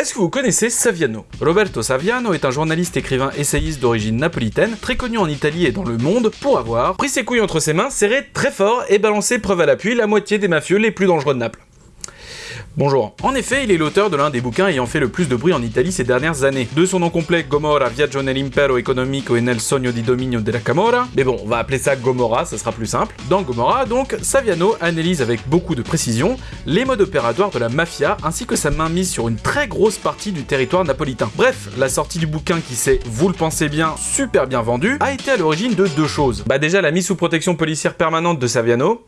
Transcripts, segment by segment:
Est-ce que vous connaissez Saviano? Roberto Saviano est un journaliste, écrivain, essayiste d'origine napolitaine, très connu en Italie et dans le monde pour avoir pris ses couilles entre ses mains, serré très fort et balancé preuve à l'appui la moitié des mafieux les plus dangereux de Naples. Bonjour. En effet, il est l'auteur de l'un des bouquins ayant fait le plus de bruit en Italie ces dernières années. De son nom complet, Gomorra Viaggio nell'impero economico e nel sogno di dominio della Camorra, mais bon, on va appeler ça Gomorra, ça sera plus simple. Dans Gomorra, donc, Saviano analyse avec beaucoup de précision les modes opératoires de la mafia ainsi que sa mainmise sur une très grosse partie du territoire napolitain. Bref, la sortie du bouquin qui s'est, vous le pensez bien, super bien vendu, a été à l'origine de deux choses. Bah déjà la mise sous protection policière permanente de Saviano,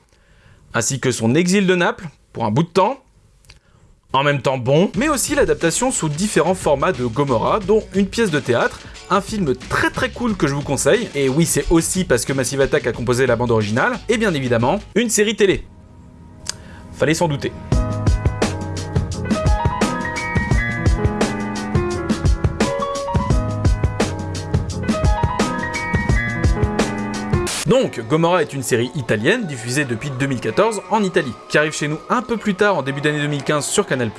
ainsi que son exil de Naples, pour un bout de temps, en même temps bon, mais aussi l'adaptation sous différents formats de Gomorrah, dont une pièce de théâtre, un film très très cool que je vous conseille, et oui c'est aussi parce que Massive Attack a composé la bande originale, et bien évidemment, une série télé. Fallait s'en douter. Donc, Gomorrah est une série italienne diffusée depuis 2014 en Italie, qui arrive chez nous un peu plus tard en début d'année 2015 sur Canal+,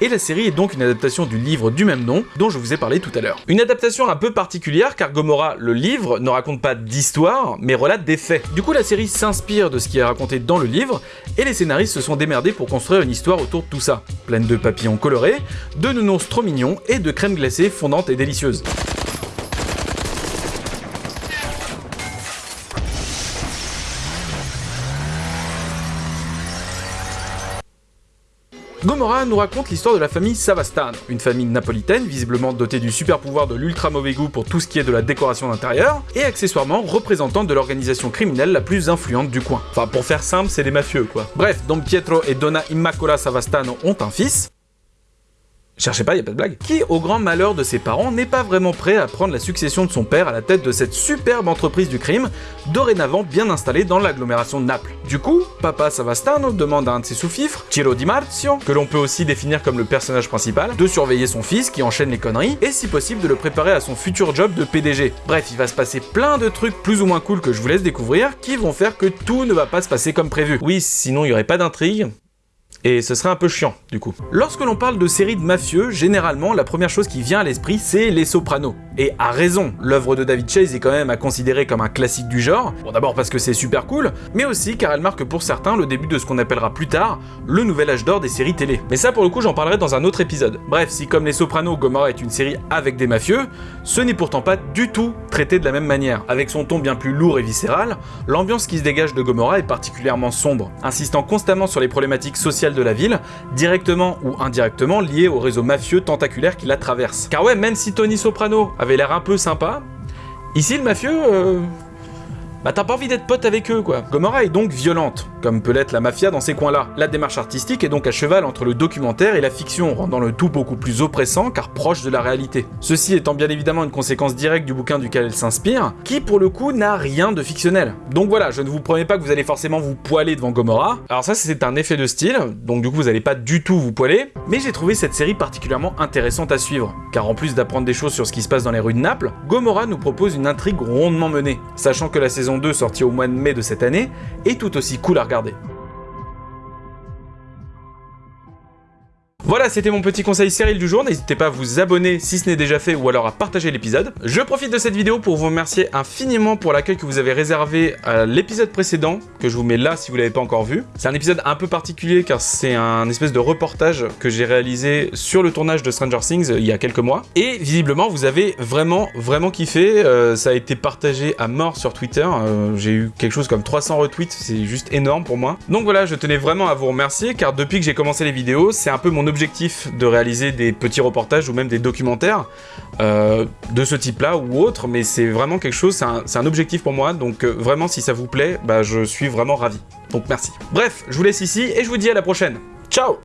et la série est donc une adaptation du livre du même nom dont je vous ai parlé tout à l'heure. Une adaptation un peu particulière car Gomorrah, le livre, ne raconte pas d'histoire, mais relate des faits. Du coup, la série s'inspire de ce qui est raconté dans le livre, et les scénaristes se sont démerdés pour construire une histoire autour de tout ça, pleine de papillons colorés, de nounours trop mignons et de crème glacée fondante et délicieuse. Gomorrah nous raconte l'histoire de la famille Savastano, une famille napolitaine visiblement dotée du super pouvoir de l'ultra mauvais goût pour tout ce qui est de la décoration d'intérieur, et accessoirement représentante de l'organisation criminelle la plus influente du coin. Enfin pour faire simple, c'est des mafieux quoi. Bref, Don Pietro et Donna Immacola Savastano ont un fils, Cherchez pas, y a pas de blague. Qui, au grand malheur de ses parents, n'est pas vraiment prêt à prendre la succession de son père à la tête de cette superbe entreprise du crime, dorénavant bien installée dans l'agglomération de Naples. Du coup, Papa Savastano demande à un de ses sous-fifres, Ciro Di Marzio, que l'on peut aussi définir comme le personnage principal, de surveiller son fils qui enchaîne les conneries, et si possible de le préparer à son futur job de PDG. Bref, il va se passer plein de trucs plus ou moins cool que je vous laisse découvrir, qui vont faire que tout ne va pas se passer comme prévu. Oui, sinon il n'y aurait pas d'intrigue, et ce serait un peu chiant, du coup. Lorsque l'on parle de séries de mafieux, généralement, la première chose qui vient à l'esprit, c'est Les Sopranos. Et à raison, l'œuvre de David Chase est quand même à considérer comme un classique du genre. Bon, d'abord parce que c'est super cool, mais aussi car elle marque pour certains le début de ce qu'on appellera plus tard le nouvel âge d'or des séries télé. Mais ça, pour le coup, j'en parlerai dans un autre épisode. Bref, si comme Les Sopranos, Gomorrah est une série avec des mafieux, ce n'est pourtant pas du tout traité de la même manière. Avec son ton bien plus lourd et viscéral, l'ambiance qui se dégage de Gomorrah est particulièrement sombre, insistant constamment sur les problématiques sociales de la ville, directement ou indirectement lié au réseau mafieux tentaculaire qui la traverse. Car ouais, même si Tony Soprano avait l'air un peu sympa, ici le mafieux... Euh, bah t'as pas envie d'être pote avec eux quoi. Gomorrah est donc violente, comme peut l'être la mafia dans ces coins-là. La démarche artistique est donc à cheval entre le documentaire et la fiction, rendant le tout beaucoup plus oppressant car proche de la réalité. Ceci étant bien évidemment une conséquence directe du bouquin duquel elle s'inspire, qui pour le coup n'a rien de fictionnel. Donc voilà, je ne vous promets pas que vous allez forcément vous poiler devant Gomorrah. Alors ça c'est un effet de style, donc du coup vous allez pas du tout vous poiler, mais j'ai trouvé cette série particulièrement intéressante à suivre, car en plus d'apprendre des choses sur ce qui se passe dans les rues de Naples, Gomorrah nous propose une intrigue rondement menée, sachant que la saison 2 sortie au mois de mai de cette année est tout aussi cool à regarder. Voilà, c'était mon petit conseil sériel du jour. N'hésitez pas à vous abonner si ce n'est déjà fait ou alors à partager l'épisode. Je profite de cette vidéo pour vous remercier infiniment pour l'accueil que vous avez réservé à l'épisode précédent, que je vous mets là si vous l'avez pas encore vu. C'est un épisode un peu particulier car c'est un espèce de reportage que j'ai réalisé sur le tournage de Stranger Things il y a quelques mois. Et visiblement, vous avez vraiment, vraiment kiffé. Euh, ça a été partagé à mort sur Twitter. Euh, j'ai eu quelque chose comme 300 retweets, c'est juste énorme pour moi. Donc voilà, je tenais vraiment à vous remercier car depuis que j'ai commencé les vidéos, c'est un peu mon objectif de réaliser des petits reportages ou même des documentaires euh, de ce type-là ou autre, mais c'est vraiment quelque chose, c'est un, objectif pour moi, donc euh, vraiment si ça vous plaît, bah, je suis vraiment ravi. Donc merci. Bref, je vous laisse ici et je vous dis à la prochaine. Ciao